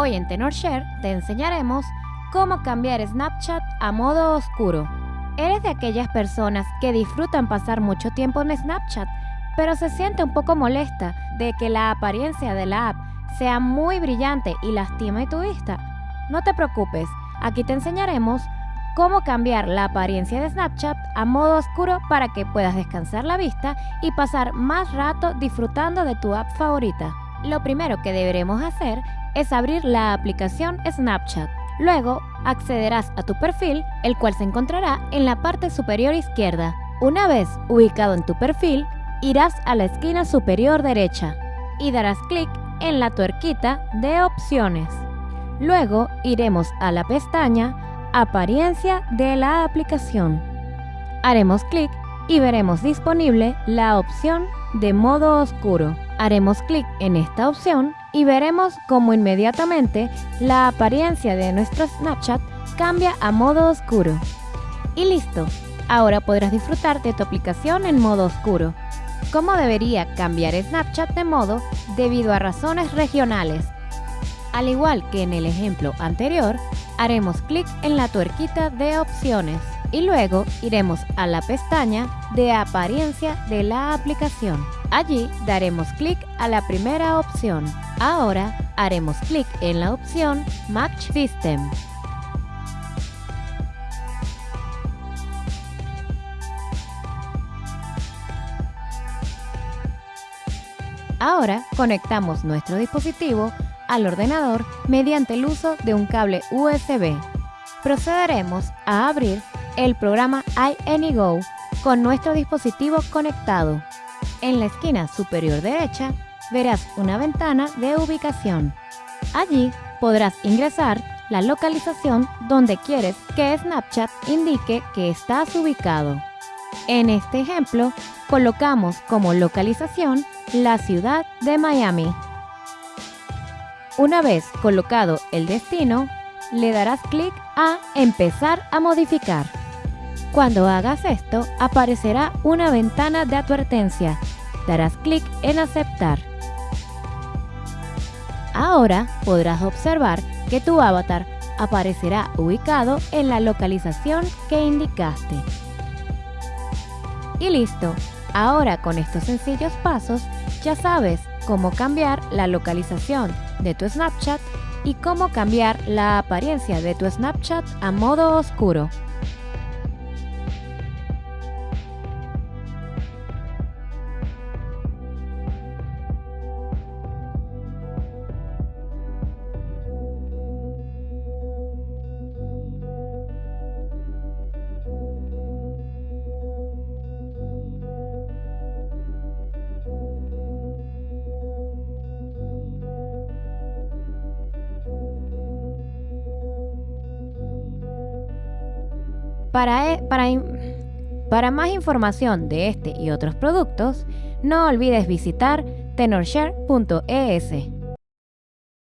Hoy en TenorShare te enseñaremos cómo cambiar Snapchat a modo oscuro. ¿Eres de aquellas personas que disfrutan pasar mucho tiempo en Snapchat, pero se siente un poco molesta de que la apariencia de la app sea muy brillante y lastime tu vista? No te preocupes, aquí te enseñaremos cómo cambiar la apariencia de Snapchat a modo oscuro para que puedas descansar la vista y pasar más rato disfrutando de tu app favorita. Lo primero que deberemos hacer es abrir la aplicación Snapchat. Luego accederás a tu perfil, el cual se encontrará en la parte superior izquierda. Una vez ubicado en tu perfil, irás a la esquina superior derecha y darás clic en la tuerquita de opciones. Luego iremos a la pestaña Apariencia de la aplicación. Haremos clic y veremos disponible la opción de modo oscuro. Haremos clic en esta opción y veremos cómo inmediatamente la apariencia de nuestro Snapchat cambia a modo oscuro. Y listo, ahora podrás disfrutar de tu aplicación en modo oscuro. ¿Cómo debería cambiar Snapchat de modo debido a razones regionales? Al igual que en el ejemplo anterior, haremos clic en la tuerquita de opciones y luego iremos a la pestaña de apariencia de la aplicación. Allí daremos clic a la primera opción. Ahora haremos clic en la opción Match System. Ahora conectamos nuestro dispositivo al ordenador mediante el uso de un cable USB. Procederemos a abrir el programa iAnyGo con nuestro dispositivo conectado. En la esquina superior derecha verás una ventana de ubicación. Allí podrás ingresar la localización donde quieres que Snapchat indique que estás ubicado. En este ejemplo, colocamos como localización la ciudad de Miami. Una vez colocado el destino, le darás clic a Empezar a modificar. Cuando hagas esto, aparecerá una ventana de advertencia. Darás clic en Aceptar. Ahora podrás observar que tu avatar aparecerá ubicado en la localización que indicaste. Y listo, ahora con estos sencillos pasos ya sabes cómo cambiar la localización de tu Snapchat y cómo cambiar la apariencia de tu Snapchat a modo oscuro. Para, e, para, para más información de este y otros productos, no olvides visitar tenorshare.es.